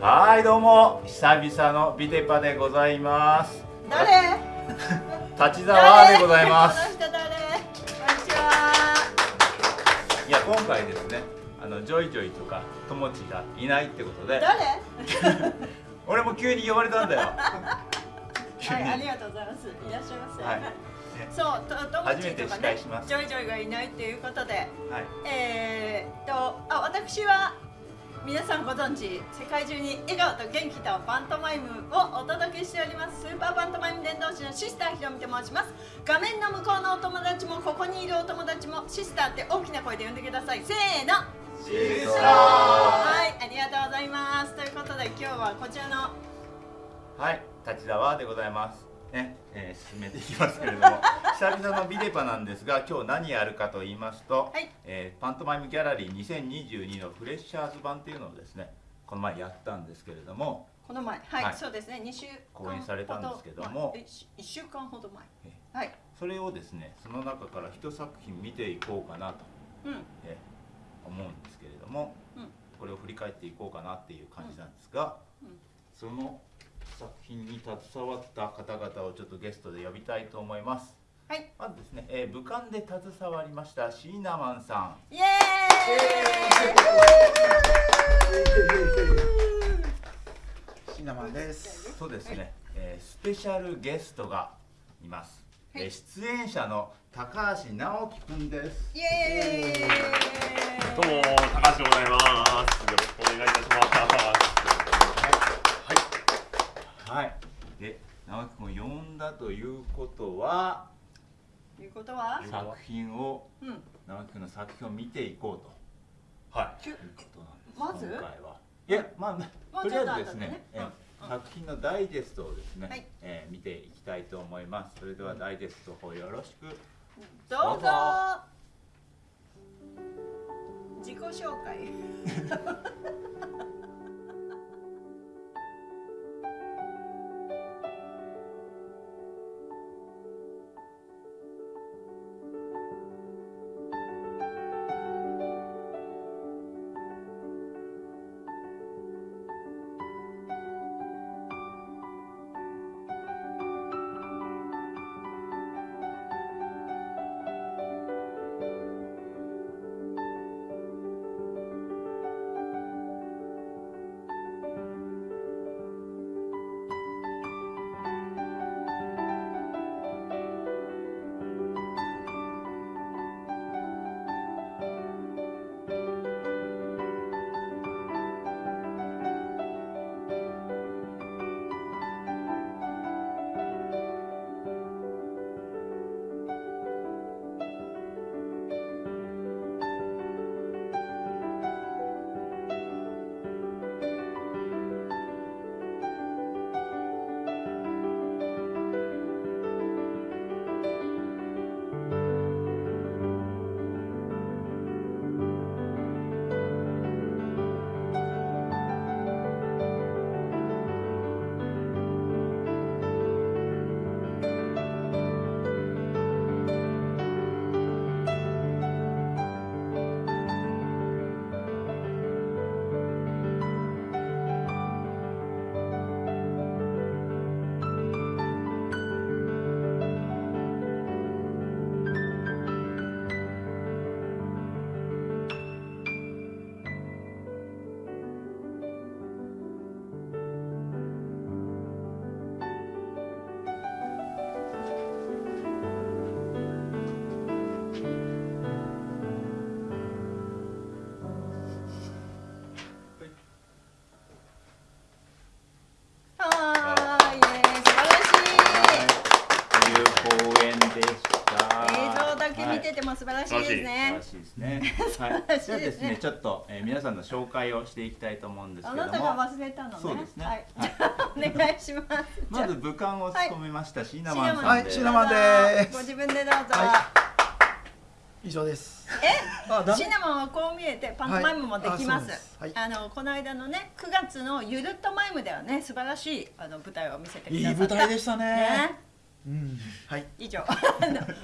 はいどうも久々のビテパでございます。誰？立沢でございます。この人誰？こんにちはいや今回ですねあのジョイジョイとかともちがいないってことで。誰？俺も急に呼ばれたんだよ。はい、ありがとうございます。いらっしゃいませ。はい。そう、と、とも初めて司ちとかね会します。ジョイジョイがいないということで、はい。えー、っと、あ、私は。皆さんご存知、世界中に笑顔と元気とパントマイムをお届けしております。スーパーパントマイム伝道師のシスターひろみと申します。画面の向こうのお友達も、ここにいるお友達も、シスターって大きな声で呼んでください。せーの。シスターはい、ありがとうございます。ということで、今日はこちらの。はい、立沢でございます。ね、えー、進めていきますけれども、久々のビデパなんですが、今日何やるかと言いますと、はい。えーパントマイムギャラリー2022のフレッシャーズ版っていうのをですね、この前やったんですけれども、この前、はい、はい。そうですね、二週間講演されたんですけども前一一週間ほど前。えはい、それをですね、その中から一作品見ていこうかなと、うん、えー思うんですけれども、うん。これを振り返っていこうかなっていう感じなんですが、うん。その作品に携わった方々をちょっとゲストで呼びたいと思います。はい、まずですね、えー、武漢で携わりましたシーナマンさん。イエシナマンです。そうですね、えースペシャルゲストがいます。はいえー出演者の高橋直樹くんです。ーイ、イエーイ。どうも高橋でございます。よろしくお願いいたします。はい。で、直樹くんを呼んだということは、ということは、作品をうん、直樹くんの作品を見ていこうと。はい。ということなんです。まず？今回は。いや、まあ、もとりあえずですねえーうん作品のダイジェストをですね、はいえー見ていきたいと思います。それではダイジェストをよろしく。どうぞどうぞ。自己紹介。らしいです素晴ねら。しいですね。はい。晴らしいですねじゃあですね、ちょっと、えー、皆さんの紹介をしていきたいと思うんですあけども。なたが忘れたのね。そうですねはい、はいじゃあお願いします。まず武漢を務めましたシーナマンさんはいでシーナマンですご自分でどうぞ。は以上です。あえ、シナモンはこう見えてパントマイムもできまはいあ。はいあのこの間のね9月のゆるっとマイムではね素晴らしいあの舞台を見せてくださった。いい舞台でしたね。ねうん。はい。以上。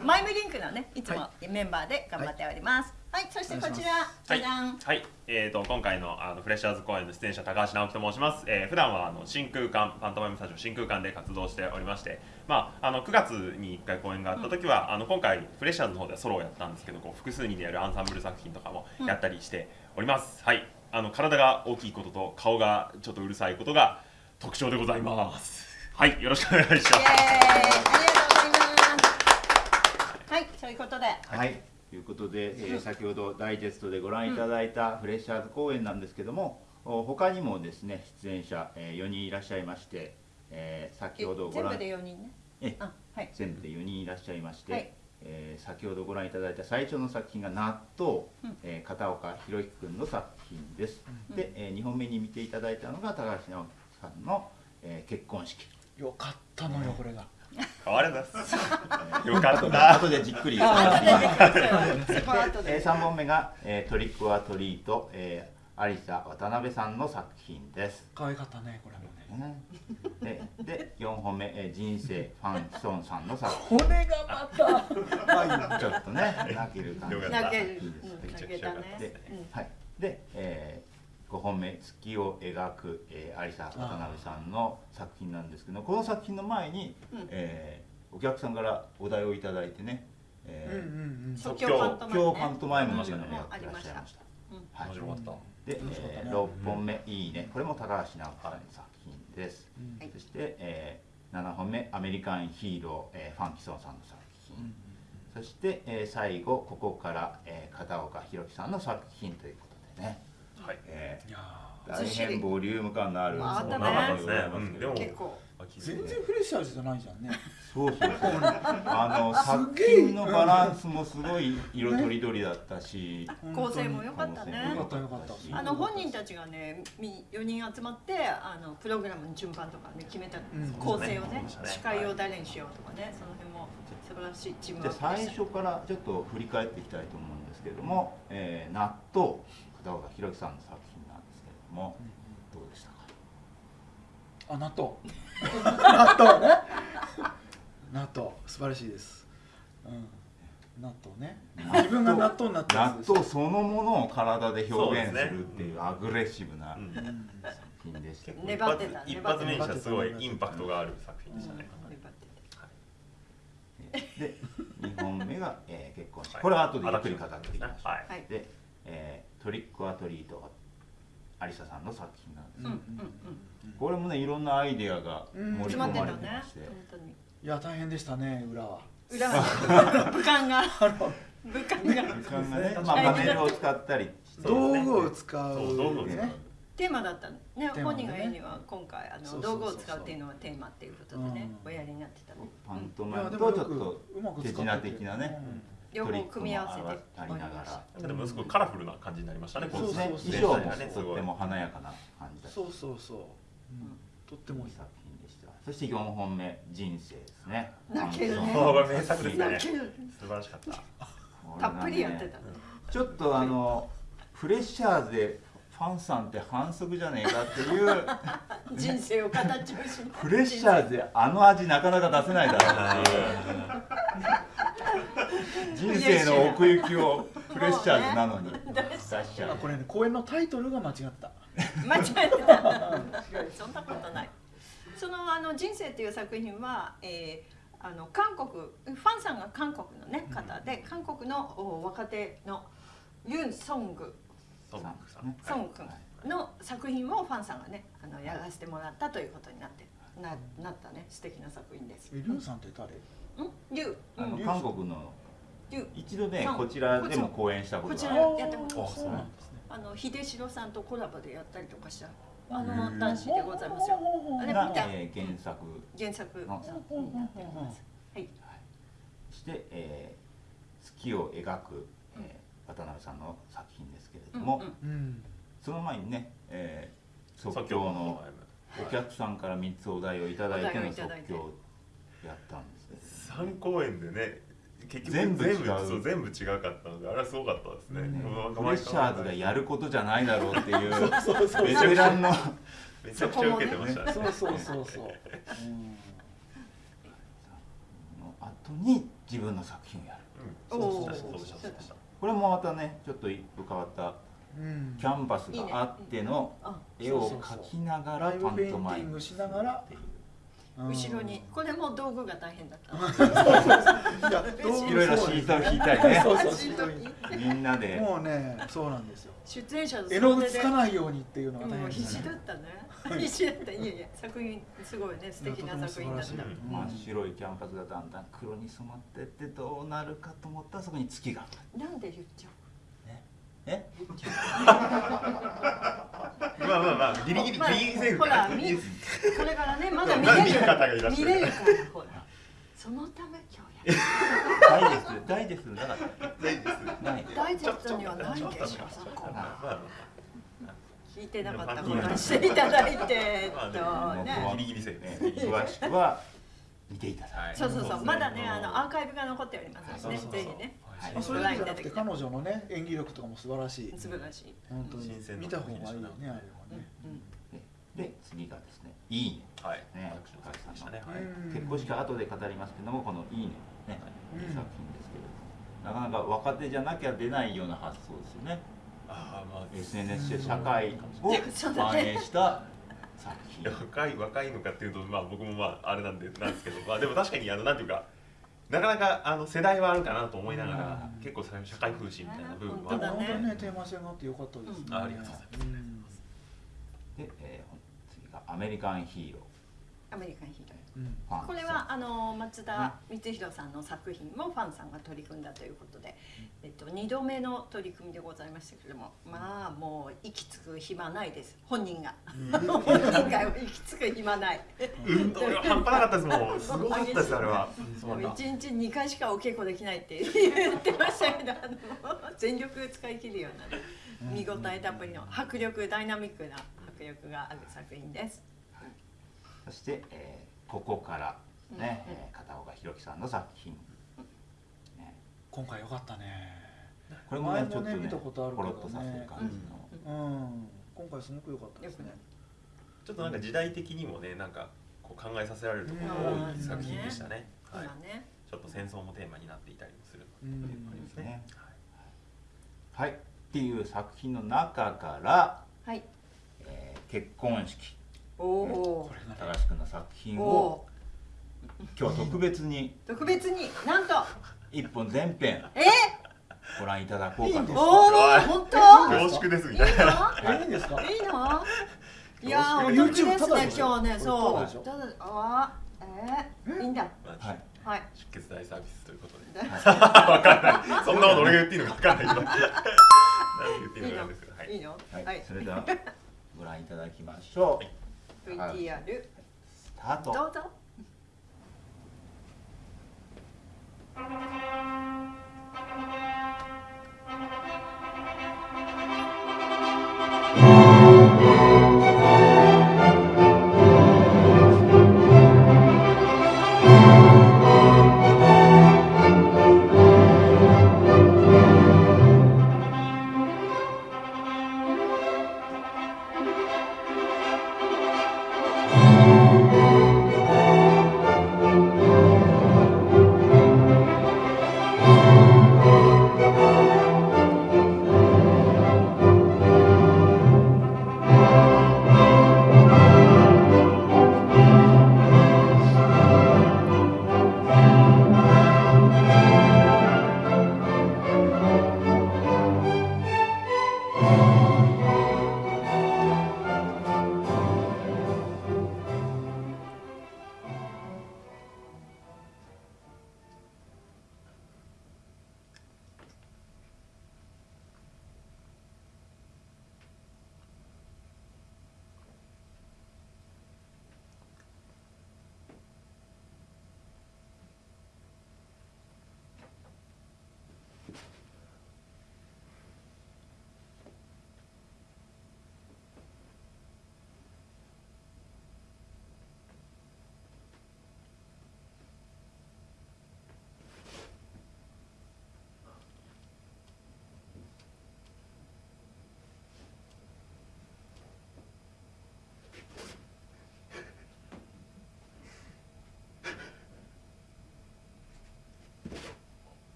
マイムリンクのねいつもメンバーで頑張っております。はい。そしてこちらはいじゃん。はい、えー、と今回のあのフレッシャーズ公演の出演者高橋直樹と申します、えー、普段はあの真空間パントマイムスタジオ真空間で活動しておりまして、まあ、あの9月に1回公演があった時は、あの今回フレッシャーズの方ではソロをやったんですけどこう複数人でやるアンサンブル作品とかもやったりしております、はい。あの体が大きいことと顔がちょっとうるさいことが特徴でございますはいよろしくお願いします。イエーイありがとうございます。はいそういうことで。はい、ということで、えー先ほどダイジェストでご覧いただいたフレッシャーズ公演なんですけども、お他にもですね出演者、え4人いらっしゃいまして、えー先ほどご覧全部で4人ね？えあはい。全部で4人いらっしゃいまして、はい。えー先ほどご覧いただいた最初の作品が「納豆」うん。えー片岡博之君の作品です、で、え2本目に見ていただいたのが高橋直樹さんの、えー結婚式よかったのよこれが。変わりますえーよかった。後でじっくりえー、で3本 目が、えートリック・オア・トリート、えー、有沙渡辺さんの作品です、可愛かったねこれもね。ね。でで4本目、えー人生ファン・ソンさんの作品。これがまた。はいちょっとね 泣ける感じ泣ける。泣けたね。はい、で、えー、5本目「月を描く、えー、有沙渡辺さんの作品なんですけどこの作品の前に、うん。えーお客さんからお題をいただいてね、即興興パントマイム今ね日パントマイムの中でうんやってらっしゃいました。うんはい。面白かった。で、えー、6本目「いいね」これも高橋直樹さんの作品です、うん。はい。そして、えー、7本目「アメリカンヒーロー」えーファンキソンさんの作品、そして、えー、最後ここから、えー、片岡弘樹さんの作品ということでね、はい。えいやー、大変ボリューム感のあるまああったね。そうでございますけど。うん。で結構。ー全然フレッシャーズじゃないじゃんね。そうそうそう。あのす作品のバランスもすごい色とりどりだったし、構成も良かったね。よかったよかった。あの本人たちがねみ4人集まってあのプログラムの順番とかね決めたん。構成をね司会を誰にしようとかねその辺も素晴らしいチームじゃあ最ワークでした。初からちょっと振り返っていきたいと思うんですけれども「えー納豆」片岡弘樹さんの作品なんですけれども、どうでしたか？あ納豆。納豆ね。納豆素晴らしいです。うん。納豆ね。自分が納豆になったやつです。納豆そのものを体で表現するっていうアグレッシブな作品でした、結構粘ってた一発目にしてすごいインパクトがある作品でしたね。うん。で2本目が、えー結婚式。はい。これは後でゆっくり語っていきましょう、はい。はい。で、えートリック・ア・トリートが有沙さんの作品なんです、うんうんうん。これもねいろんなアイデアが盛り詰ま込まってたねれてまして、本当にいや大変でしたね裏は。裏は。武漢が。武漢が。まあ、パネルを使ったり道具を使う道具を使う。ねテーマだったのね。本人が言うには今回あの道具を使うっていうのはテーマっていうことでねうん。おやりになってたねパントいマイムとちょっと手品的なね両方組み合わせてありながら。でもすごいカラフルな感じになりましたね。こそうそうね。そう衣装もねすごい。とっても華やかな感じそうそうそう、うん、とってもいい作品でした。そして4本目「人生」ですね。泣けるね。名作ですね。泣ける。素晴らしかった。たっぷりやってた。ねちょっとあのフレッシャーズでファンさんって反則じゃねえかっていう。人生を形をしフレッシャーズであの味なかなか出せないだろうっていう人生の奥行きをフレッシャーズなのに。出しちゃうあこれね公演のタイトルが間違った。間違えてた。そんなことない。そのあの人生っていう作品は、えーあの韓国ファンさんが韓国のね方で韓国のお若手のユン・ソングソングさん。ソン君の作品をファンさんがねあのやらせてもらったということになってななったね素敵な作品です。えリュウさんって誰？うん、ユウ、韓国の一度ねこちらでも公演したことがある。らやってもらあったそうなんですの秀城さんとコラボでやったりとかしたあの男子でございますよ。あれが見た、えー原作。原作の作品になっております。はい。そして、えー月を描く、えー渡辺さんの作品ですけれども、うんうん。うんその前にね、えー即即興のお客さんから3つお題をいただいての即興をやったんですけれども。三公演でね。結局全部違う。そう全部違かったのであれはすごかったですね。ねうんフレッシャーズがやることじゃないだろうっていう そうそうベテランの めちゃくちゃ受けてましたね。そうそうそうそう、うん。後に自分の作品をやる。うん。そうでしたそうでしたそう。でした。これもまたねちょっと一風変わったうん。キャンバスがあってのあ絵を描きながらそうそうそうパントマイム。しながらっていううん後ろに。これも道具が大変だった。いろいろシートを引いたりね。みんなで。もうねそうなんですよ。出演者の絵の具つでかないようにっていうのが大もう変ですね。必死だったね。必死だった。いやいや作品すごいね。素敵な作品だった。真っ白いキャンパスがだんだん黒に染まってってどうなるかと思ったらそこに月がなんで言っちゃうえまあまあまあギリギリギまあリギリセーフほらかみこれからねまだ見れる。る方がいらっしゃる見れるからほら。そのため今日や。るダイジェストダイジェストだからない。ダイジェストにはない。でしょそこまあ聞いてなかった。ことにしていただいてとまあねギリギリセーフね詳しくは見ていただいてはいそうそうそうまだねあのアーカイブが残っておりますのでねぜひねはい。まあそれだけじゃなくて彼女のね演技力とかも素晴らしい。素晴らしい。本当に。新鮮な見た方がいいよねあれはうんねうん。で次がですね「いいね。はい。ね私の作品でしたねはい。うん。結婚式は後で語りますけどもこの「いいね」ねうん。いい作品ですけれどなかなか若手じゃなきゃ出ないような発想ですよね。ああまあ SNS で社会を 反映した作品。若い若いのかっていうとまあ僕もまああれなんでなんですけど。まあでも確かにあのなんていうかなかなかあの世代はあるかなと思いながらうん。結構それ社会風刺みたいな部分は。そうだね本当にねテーマ性があってよかったですね。うんあありがとうございます。うん。で、えー次が「アメリカンヒーロアメリカンヒーローうん。ー」ファンこれはあの松田光弘さんの作品もファンさんが取り組んだということで、えっと、2度目の取り組みでございましたけれどもまあもう息つく暇ないです。本人が。本人が息つく暇ない。運動量半端なかったですもん。すごかったですあれは。もう1日2回しかお稽古できないって言ってましたけどあの全力使い切るようなね見応えたっぷりの迫力ダイナミックな迫力がある作品です。そして、えーここから」ね、うん。えー片岡弘樹さんの作品、ね、今回よかったね。これもね前もねちょっとね見たことあるけどね。ポロッとさせる感じの、うん。今回すごく良かったですね。ちょっとなんか時代的にもねなんかこう考えさせられるところが多い作品でしたね。はい。ちょっと戦争もテーマになっていたりもするうんということですね。はい。っていう作品の中から、はい。えー結婚式これがね高橋君の作品おをお今日は特別に特別になんと。一本全編え？ご覧いただこうかと。おお本当？恐縮ですみたいな。いいんですか？いいのいやーお得です。ね今日ねそう。でしょ。ただあーえー、いいんだ。はい。はい。出血大サービスということで。だ わかんない。そんなこと俺が言っていいのかわかんないけど。何て言っていいのかなんですけど。はい。いいの。はい、はい。それではご覧いただきましょう、VTR スタート。どうぞ「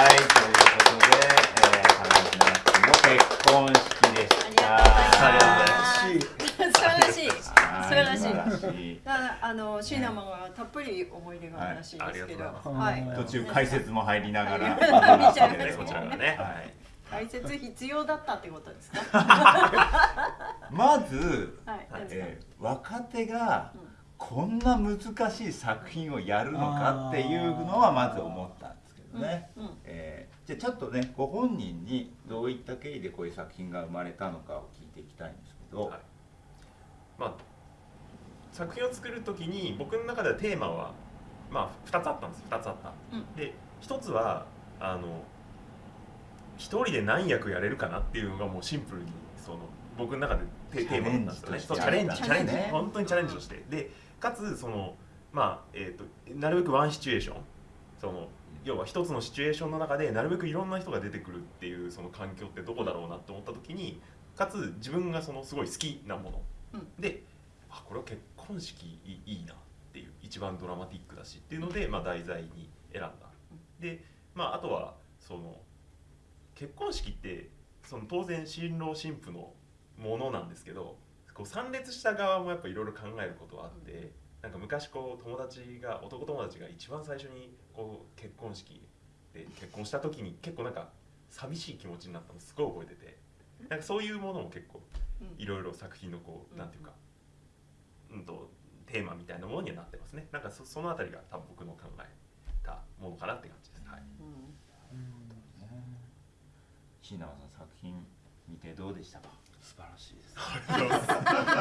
はい、とい。うことで、えー、高橋直樹の結婚式でした。ありがとうござい。ます素晴らしい。素晴らしい。はい。素晴らしい。だからあのシーナマンはたっぷり思い。出があるらしい。ですけど、はい。途中解説も入りながら、こちらがね、はい。解説必要だったってことですか。まず、はい、えー若手がうんこんな難しい。作品をやるのかってい。うのはまず思ったんですけどね。うんうん。えーじゃあちょっとねご本人にどういった経緯でこういう作品が生まれたのかを聞いていきたいんですけど、はい。まあ作品を作る時に僕の中ではテーマはまあ2つあったんです2つあった、うん。で1つはあの一人で何役やれるかなっていうのがもうシンプルにその僕の中でテテーマだったんですよね。そうチチャレンジ。ャレンジチャレンジ。ね本当にチャレンジをして。でかつそのまあえー、となるべくワンシチュエーション。その要は一つのシチュエーションの中でなるべくいろんな人が出てくるっていうその環境ってどこだろうなって思った時にかつ自分がそのすごい好きなもの、うん。であこれは結婚式いいいいなっていう一番ドラマティックだしっていうので、まあ、題材に選んだ。で、まあ、あとはその結婚式ってその当然新郎新婦のものなんですけどこう参列した側もやっぱいろいろ考えることはあって、なんか昔こう友達が男友達が一番最初にこう結婚式で結婚した時に結構なんか寂しい気持ちになったのすごい覚えててなんかそういうものも結構うん。いろいろ作品のこう、うん。なんていうか、うんとテーマみたいなものにはなってますね。なんかそそのあたりが多分僕の考えたものかなって感じです、はい、うん。椎名さん作品見てどうでしたか？素晴らしいです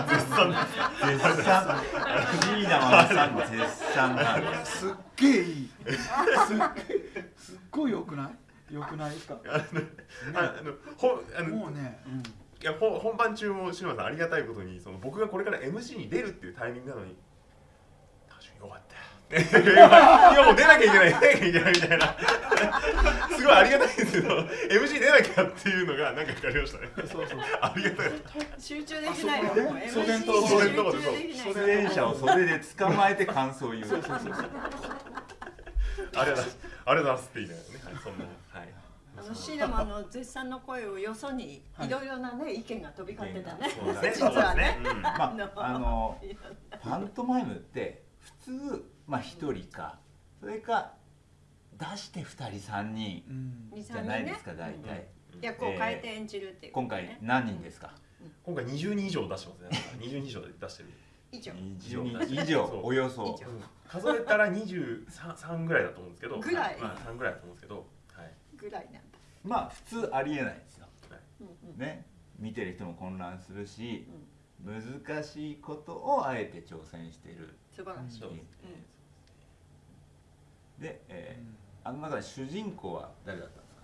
絶賛。絶賛。椎名さん絶賛。なんですすっげえいいすっげえすっごい良くない良くないですかあのあのほあのもうね、うんいや本番中も篠山さんありがたいことにその僕がこれから MC に出るっていうタイミングなのに「確かによかったよ」今もう出なきゃいけない出なきゃいけないみたいな。すごいありがたいんですけど MC 出なきゃっていうのがなんか分かりましたね。そうそう。ありがたい集中できないよ。ねもう MC 袖のとこ集袖の。とこで中できない出演者を袖で捕まえて感想を言う。そうそうそう。そうありがとうございます。ありがとうございますって言いながらね、はい、そんな。はい。あのシーナマンの絶賛の声をよそにはい。いろいろなね意見が飛び交ってたね。そうですね。実はね。そうですね。まああのパントマイムって普通まあ一人か。それか出して二人三人じゃないですか大体。役を変えて演じるっていう、今回何人ですか？今回20人以上出してますね。20人以上で出してる。以上。20人。以上。およそ。数えたら23ぐらいだと思うんですけど。ぐらい。まあ、3ぐらいだと思うんですけど。はい。ぐらいなんだ。まあ普通ありえないですよ。ね。見てる人も混乱するし難しいことをあえて挑戦してる。素晴らしい。でえーあの中で主人公は誰だったんですか？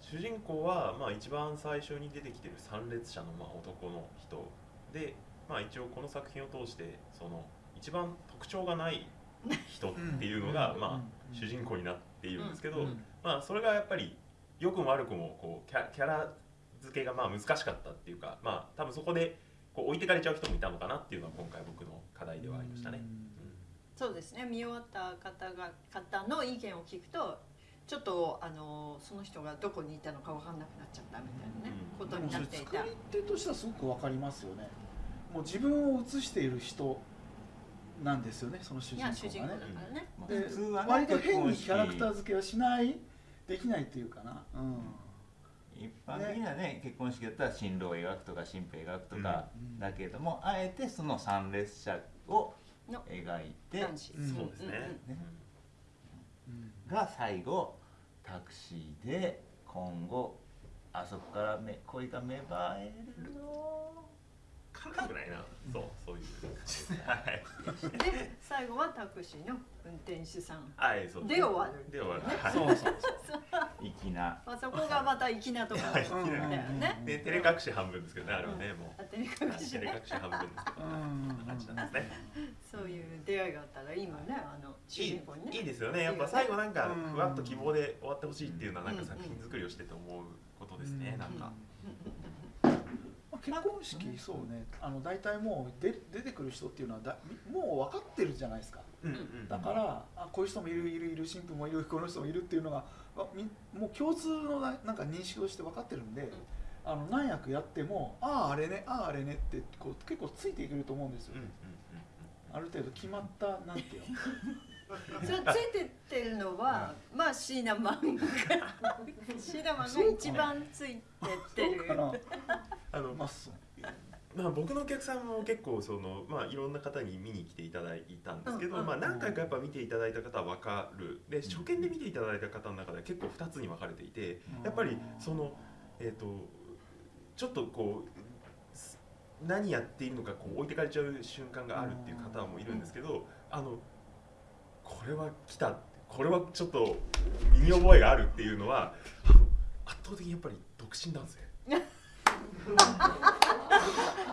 主人公は、まあ、一番最初に出てきてる参列者の、まあ、男の人。で、まあ、一応この作品を通してその一番特徴がない人っていうのが、うん。まあ、うん。主人公になっているんですけど、うん。まあ、それがやっぱり良くも悪くもこうキャキャラ付けがまあ難しかったっていうか、まあ、多分そこでこう置いてかれちゃう人もいたのかなっていうのは今回僕の課題ではありましたね。そうですね。見終わった方が方の意見を聞くとちょっとあのその人がどこにいたのか分かんなくなっちゃったみたいなね、うん。ことになっていた。作り手としてはすごくわかりますよね。もう自分を映している人なんですよねその主い人や主人公だ公がね。からね、まあで普通はね割と変にキャラクター付けはしないできないっていうかな。うん。一般的にはね結婚式だったら新郎を描くとか新婦を描くとかうん。だけども、あえてその参列者をの描いてそうですね。ねうん。が最後タクシーで今後あそこからめ恋が芽生えるの？かっこよくないな。そう、そういう。はい。で最後はタクシーの運転手さん。はい、そう。で終わる。で終わる。はい。そうそう粋な。まあ、そこがまた粋なところだようんうんうんね で、照れ隠し半分ですけどね、あれはね、もう。当てに隠しね。照れ隠し半分ですけど。うん感じなんですね。そういう出会いがあったらいいもんねあの主人公にね。いいですよね。やっぱ最後なんかうん。ふわっと希望で終わってほしいっていうのはなんかうん。作品作りをしてて思うことですね。なんか。結婚式そうね。あの大体もうで出てくる人っていうのはだみもう分かってるじゃないですか。うん。うんだからあこういう人もいるいるいる新婦もいるこの人もいるっていうのがもう共通のななんか認識をして分かってるんで、あの何役やってもあああれねあああれねってこう結構ついていけると思うんですよ、うんうん。ある程度決まったなんていうの？それついてってるのは、まあシーナマンが シーナマンが一番ついてってる。あのまあまあ、僕のお客さんも結構その、まあ、いろんな方に見に来ていただいたんですけど、うんうん。まあ、何回かやっぱ見ていただいた方は分かる。で初見で見ていただいた方の中では結構2つに分かれていてやっぱりその、えー、とちょっとこうす何やっているのかこう置いてかれちゃう瞬間があるっていう方もいるんですけどあのこれは来たこれはちょっと身に覚えがあるっていうのは圧倒的にやっぱり独身男性。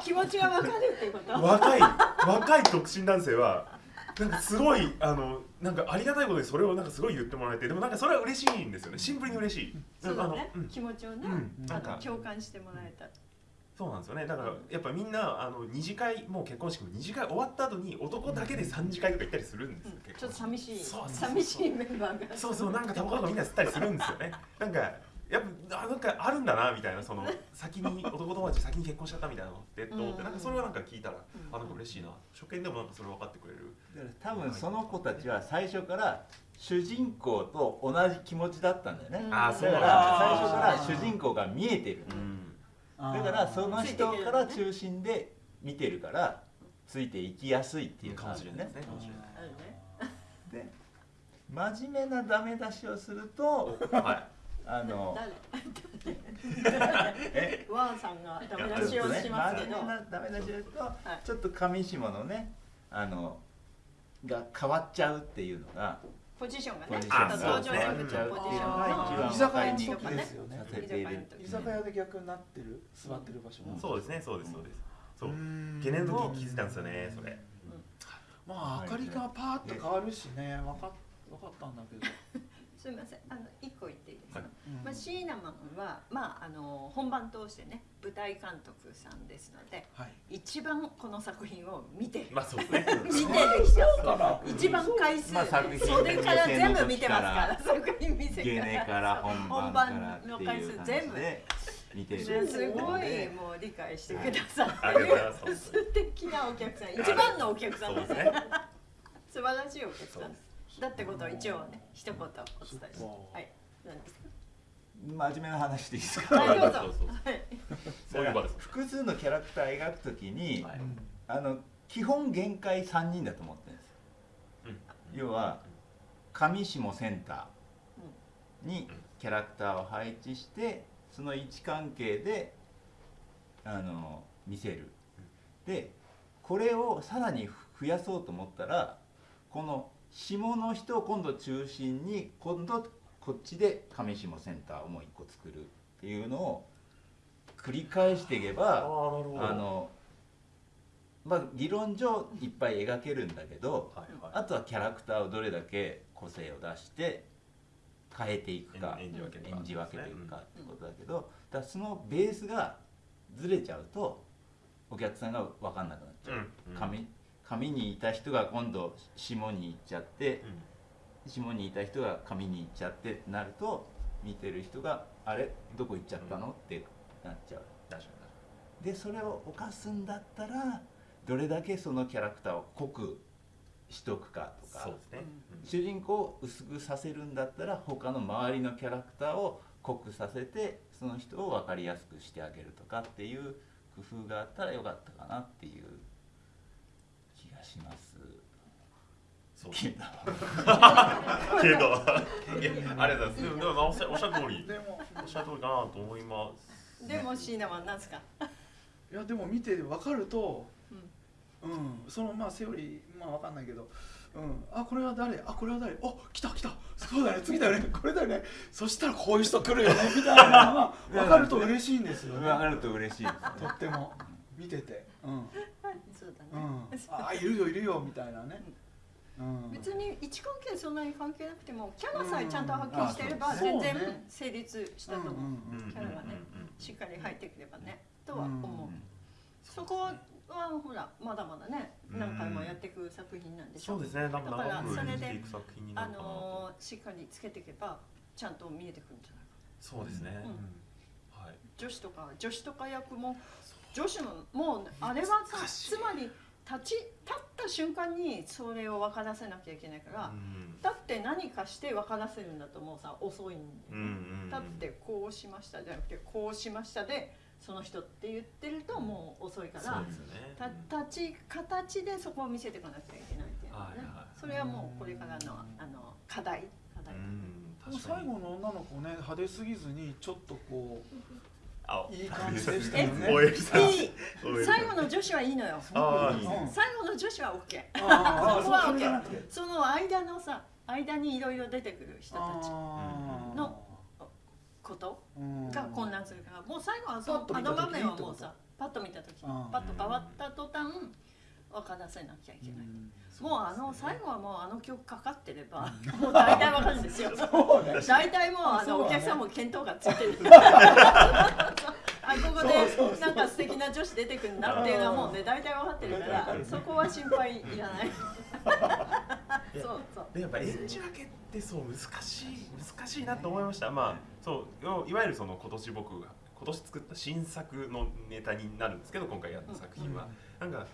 気持ちがわかるっていうこと？若い若い独身男性はなんかすごいあのなんかありがたいことにそれをなんかすごい言ってもらえてでもなんかそれは嬉しいんですよね。シンプルに嬉しい。そうだね。あのうん。気持ちをね、うん。あなんか。の共感してもらえたそうなんですよね。だからやっぱみんなあの二次会もう結婚式も二次会終わった後に男だけで三次会とか行ったりするんですよ、結ちょっと寂しい。そうそうそう。寂しいメンバーが。そうそうなんかタバコとかみんな吸ったりするんですよね。なんかやっぱあなんかあるんだなみたいなその先に男友達先に結婚しちゃったみたいなのってと思ってうん。なんかそれはなんか聞いたらうん。あなんか嬉しいな。初見でもなんかそれ分かってくれる。多分その子たちは最初から主人公と同じ気持ちだったんだよね、うん。だあーそうなんからだ最初から主人公が見えてる、うんだからその人から中心で見てるからついていきやすいっていうかも感じね。しれないですね。で真面目なダメ出しをするとはい。あの誰？え？ワンさんがダメ出しをしますけど、真面目なダメ出しをすると、い。ちょっと上下のねあのが変わっちゃうっていうのがポジションがねちょっと登場人物のポジションの居酒屋のに時ですよね。居酒屋で逆になってる座ってる場所が、そうですねそうですそうです。そううん。ゲネの時気づいたんですよねそれ。まあ明かりがパーッと変わるしね。分か分かったんだけど、すみません。あの一個言っはいうん。まあ、シーナマンは、まあ、あの本番通してね舞台監督さんですのではい。一番この作品を見てる。まあそうですね。見てる人。一番回数、まあ作品袖から全部見てますから作品見せゲネからから本番からっていう感じで見てるねすごいもう理解してくださあってる素敵なお客さん。一番のお客さんですねそうですね。素晴らしいお客さん。です。だってことを一応ね一言お伝えしますそっかはい。何ですか真面目な話でいいですか？はいどうぞ。そうそうはい。そういう場です複数のキャラクター描くときに、はい。あの基本限界3人だと思ってるんですよ。うん。要は上下センターにキャラクターを配置してその位置関係であの見せる。でこれをさらに増やそうと思ったらこの下の人を今度中心に今度こっちで上下センターをもう一個作るっていうのを繰り返していけばあのまあ理論上いっぱい描けるんだけどはいはい。あとはキャラクターをどれだけ個性を出して変えていくか演演じ分けるか。演じ分けていくかってことだけどだからそのベースがずれちゃうとお客さんが分かんなくなっちゃう、うん上上にいた人が今度下に行っちゃって下にいた人が上に行っちゃってってなると見てる人が「あれどこ行っちゃったの?」ってなっちゃう。でそれを犯すんだったらどれだけそのキャラクターを濃くしとくかとかにそうですね。主人公を薄くさせるんだったら他の周りのキャラクターを濃くさせてその人を分かりやすくしてあげるとかっていう工夫があったらよかったかなっていう気がしますそう。けどけどいやありがとうございますでもでもおっしゃおっしゃる通り。でも。おっしゃる通りかなと思います。でもシーナマンなんですか？いやでも見て分かるとうん、そのまあセオリーまあ分かんないけどうん、あこれは誰？あこれは誰？あ来た来た。そうだね。次だよね。これだよね。そしたらこういう人来るよね。みたいなのが 分かると嬉しいんですよね。分かると嬉しいですとっても。見てて。うん。そうだね、うん。あいるよいるよみたいなね別に位置関係そんなに関係なくてもキャラさえちゃんとはっきりしてればうん全然成立したと思う、キャラがねしっかり入ってくればねとは思う、うんそこはほらまだまだね何回もやっていく作品なんでしょそうですね。だからそれであ。のーしっかりつけていけばちゃんと見えてくるんじゃないかそうですね。女子とか女子とか役も女子のもうあれはさつまり立ち立った瞬間にそれを分からせなきゃいけないから、うん。だって何かして分からせるんだともうさ遅いんだよね、うんうんうん。だってこうしましたじゃなくてこうしましたでその人って言ってるともう遅いから、そうですよね。た立ち形でそこを見せていかなきゃいけないっていうのはね、はいはい。それはもうこれからのあの課題課題、うん。最後の女の子ね派手すぎずにちょっとこあういい感じでしたよね。最後の女子はいいのよ。最後の女子は OK そこは OK その間のさ間にいろいろ出てくる人たちのことうん。が混乱するからもう最後はそのパッと見た時あの場面はもうさパッと見た時パッと変わった途端分からせなきゃいけない、うん。もうあの最後はもうあの曲かかってればもう大体わかるんですよ。大体もうあのお客さんも見当がついてる。あここでなんか素敵な女子出てくるなっていうのはもうね大体分かってるからそこは心配いらない。そうそう。でやっぱ演じ分けってそう難しい難しいなと思いました。まあそうよいわゆるその今年僕が今年作った新作のネタになるんですけど今回やった作品は、なんか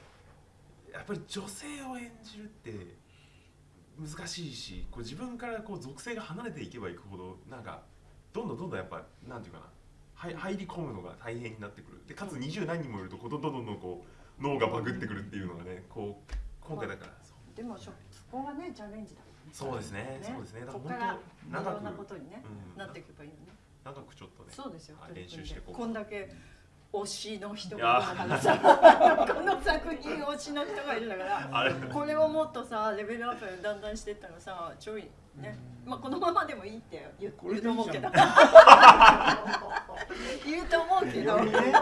やっぱり女性を演じるって難しいしこう自分からこう属性が離れていけばいくほどなんかどんどんどんどんやっぱなんていうかなはい入り込むのが大変になってくる。でかつ二十何人もいるとどんどんどんどんこう脳がバグってくるっていうのがねこう今回だから。そうでもそそこがねチャレンジだもんね。そうですね。そうですね。だから本当ろんなことにねうん。なっていけばいいよね。長くちょっとねそうですよ。はい練習してこう。こんだけ推しの人がいるんだからさこの作品推しの人がいるんだからあれ。これをもっとさレベルアップだんだんしていったらさちょいね。まあこのままでもいいって言うと思うけど。言うと思うけど。よりね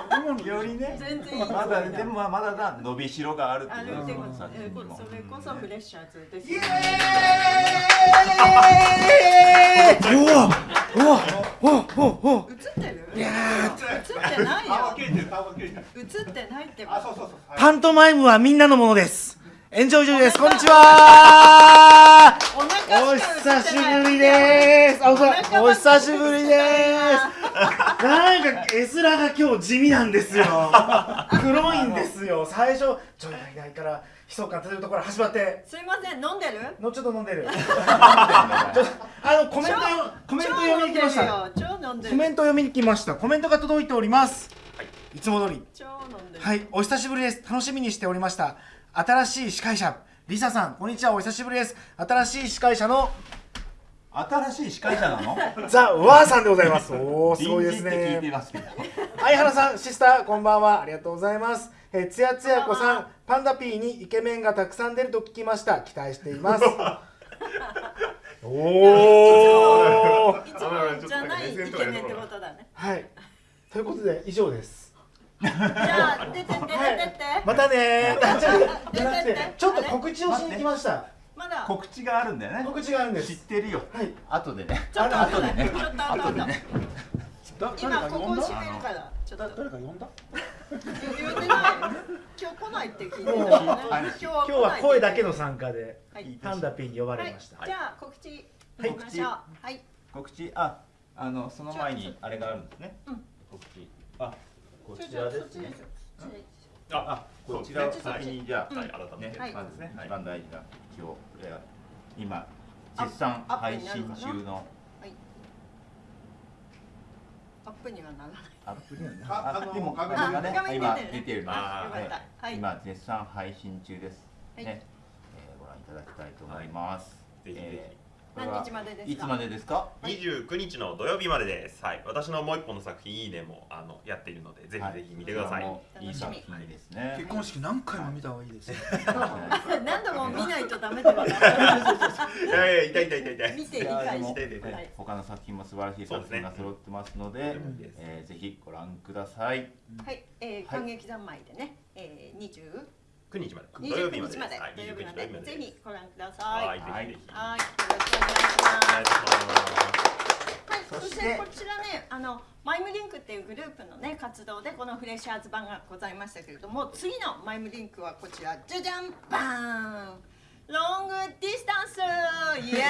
よりね。全然いいまだでもまだだ伸びしろがあるってあことですよるってこと作品にもそれこそフレッシャーズですイエようわうわうわうわうわ映ってる？映ってないよ切れてる顔が切れてる映ってないってあそうそうそうパントマイムはみんなのものです。エンジョイジョイです。こんにちは。お腹おしか映ってない久しぶりです。お久しぶりです。なんか絵面が今日地味なんですよ。黒いんですよ。最初ちょいがいないから密かというところ始まって。すいません飲んでる？のちょっと飲んでる。あのコメントコメント読みに来ました。コメント読みに来ました。コメントが届いております。いつも通り。超飲んでるはい、お久しぶりです。楽しみにしておりました。新しい司会者、リサさん、こんにちは、お久しぶりです。新しい司会者の新しい司会者なの？ザ・ワーさんでございます。おお、すごいです臨時って聞いてね。ますけど相原さん、シスター、こんばんは。ありがとうございます。えー、つやつやこさん、パンダピーにイケメンがたくさん出ると聞きました。期待しています。おお。いつもじゃないイケメンってことだねはい。ということで、以上です。じゃあ出て出て出てまたねー。ちょっとじゃなくて出てってちょっと告知をしに来ました。まだ？告知があるんだよね告知があるんで知っす。てるよはい。後でねちょっと後でねちょっと後でねだ誰今ここ閉めるからちょっだと誰か呼んだ？言ってない。今日来ないって聞いてるよね。今日は今日は声だけの参加ではい。パンダピンに呼ばはいれました。じゃあ告知いきましょう。はい。告知。ああのその前にあれがあるんですね。うん。告知。あこちらですね。あこちら。を先にじゃあ、はい。改めて。はい。まずね、はい。一番大事な今日いや今絶賛アップ配信中のはいアップにはならない。アップにはねああのでも画面がね今出てる。のあよかった。はい。今絶賛配信中です、はい。ね、えーご覧いただきたいと思います、ぜひぜひ何日までですか？いつまでですか？29日の土曜日までです。はい、私のもう一本の作品いいねもあのやっているのでぜひぜひ見てください。こちらもいい作品ですね。結婚式何回も見た方がいいですよ何度も見ないとダメだからいやいや痛い痛い痛い痛い。見て理解して。他の作品も素晴らしい作品が揃ってますのでですね。うんえーぜひご覧ください。はい、えー、はい。感激三昧でね、えー、29 9日まで。土曜日まで。29日まではい土曜日ま29日まで。ぜひご覧くださはいいぜひぜひ。はい。よろしくお願いします。はい、そしそしててこちらね、あのマイムリンクっていうグループのね活動でこのフレッシャーズ版がございましたけれども、次のマイムリンクはこちら、じゃじゃん、バーン、ロングディスタンス、イエー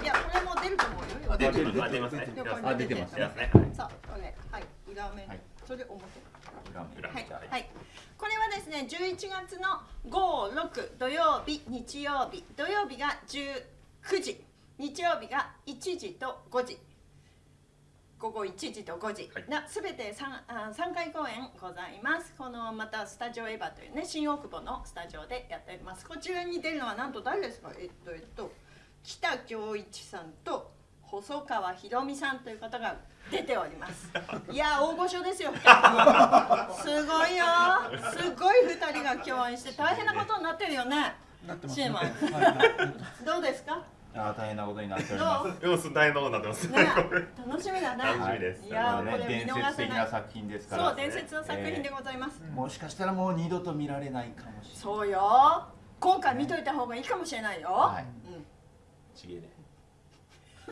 イ。いや、これも出ると思うよ。あ出てる。ますあ出ますね。出てます出ますね。さあ、これ、はい、裏面、はい。それ表。はいはい、はい、これはですね11月の5、6土曜日、日曜日、土曜日が19時、日曜日が1時と5時、午後1時と5時はいなすべて 3, あ3回公演ございます。このまたスタジオエヴァというね新大久保のスタジオでやっております。こちらに出るのはなんと誰ですか？えっとえっと北京一さんと細川ひろみさんという方が出ております。いや大御所ですよ。すごいよ。すごい二人が共演して大変なことになってるよね。なってますシェーマンはいはいどうですか？あー大変なことになっておりまどう？でも大変なことになってますね、楽しみだね。楽しみですいやーこれ伝逃せない。説的な作品ですからそう伝説の作品でございます。もしかしたらもう二度と見られないかもしれないそうよ。今回見といた方がいいかもしれないよ。はいうん。ちげえね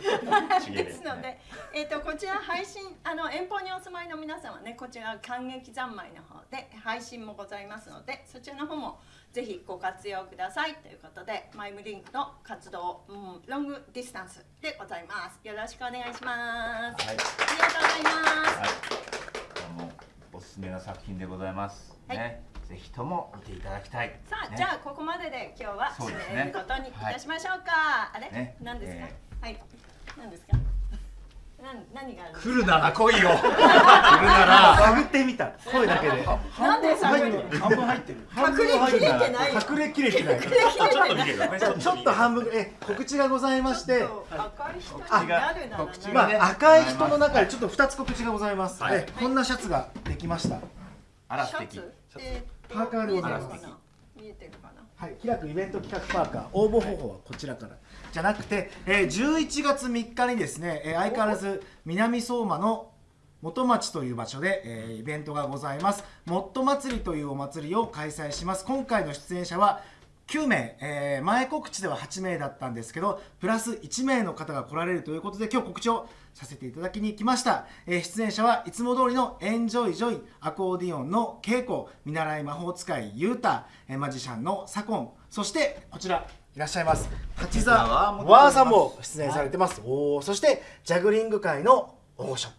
ですので、えっ、とこちら配信あの遠方にお住まいの皆さんはねこちら感激三昧の方で配信もございますのでそちらの方もぜひご活用くださいということでマイムリンクの活動、うん、ロングディスタンスでございます。よろしくお願いします、はい。ありがとうございます、はい、あのおすすめな作品でございます。はい。ね、ぜひとも見ていただきたい。さあ、ね。じゃあここまでで今日は締めることにいたしましょうか、あれ、ね。何ですか、えはい何ですか？なん何があるんですか来るなら来いよ。来るなら。探ってみた。声だけで。なんで探るの？半分入ってる。隠れきれてないよ隠れきれてない。隠れきれてちょっと半分。え告知がございまして。赤い人になるなら。告知まがね。あ赤い人の中でちょっと2つ告知がございます、はい。えこんなシャツができました。あら素パーカーでございます。見えてるかな？はい、開くイベント企画パーカー。応募方法はこちらからじゃなくて、えー、11月3日にですね、えー相変わらず南相馬の元町という場所で、えーイベントがございます。もっと祭りというお祭りを開催します。今回の出演者は9名、えー前告知では8名だったんですけどプラス1名の方が来られるということで今日告知をさせていただきに来ました、えー出演者はいつも通りのエンジョイジョイアコーディオンの稽古見習い魔法使いユータ、えーマジシャンのサコンそしてこちらいらっしゃいます。八座ワーさんも出演されてます、おーそしてジャグリング界の大御所。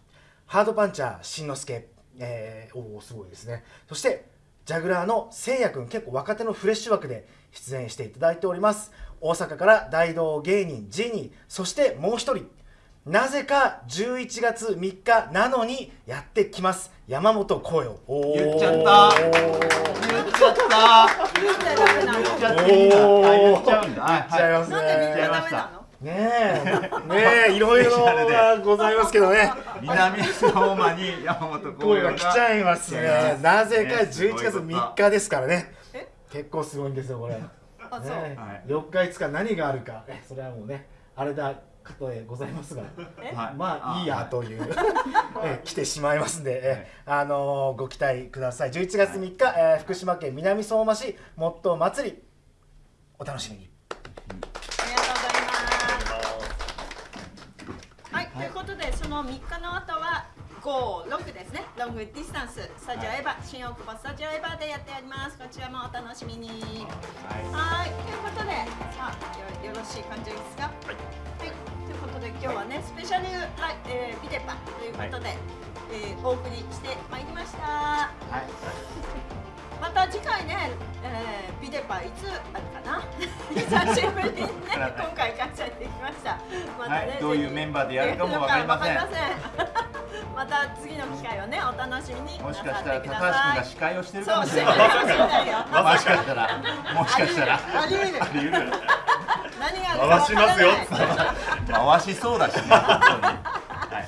ハードパンチャーしんのすけ、えー、おーすごいですね。そしてジャグラーのせいやくん結構若手のフレッシュ枠で出演していただいております。大阪から大道芸人ジーニーそしてもう一人なぜか11月3日なのにやってきます。山本光陽おー。言っちゃった。言っちゃった。言っちゃっていいんだ。言っちゃうんだ。はい言っちゃいますね。なんでみんなダメなのねえ。ねえいろいろがございますけどね。南相馬に山本光声陽がが来ちゃいますねなぜかねすごい11月3日ですからね。え？結構すごいんですよこれ、ねあそう、はい。4日5日何があるか。えそれはもうねあれだかとでございますが。え？はい。まあいいやという。え来てしまいますんで、えあのーご期待ください。11月3日、えー福島県南相馬市もっと祭り。お楽しみに。ありがとうございます。はい、ということでその3日の後は56ですね。ロングディスタンススタジオエヴァ、新大久保スタジオエヴァでやっております。こちらもお楽しみに。はい。はい、ということで、さあ、よよろしい感じですか？はい。ということで、今日はね、スペシャルライ、えー、ビデパということで、えーお送りしてまいりました。はいまた次回ね、えー、ビデパいつあるかな？久しぶりにね、今回開催できました。またね、はいどういうメンバーでやるかもわかりません。また次の機会をね、お楽しみになもしさかしたら高橋君が。司会をしてるかもしれない。よ。もしかしたら。もしかしたら。あり得る。何が回しますよ。回しそうだしねはい。はい、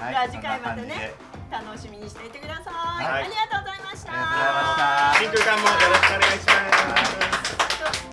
はい。じゃあ次回までね。で楽しみにしていてください、はい、ありがとうございました。新空間もよろしくお願いします。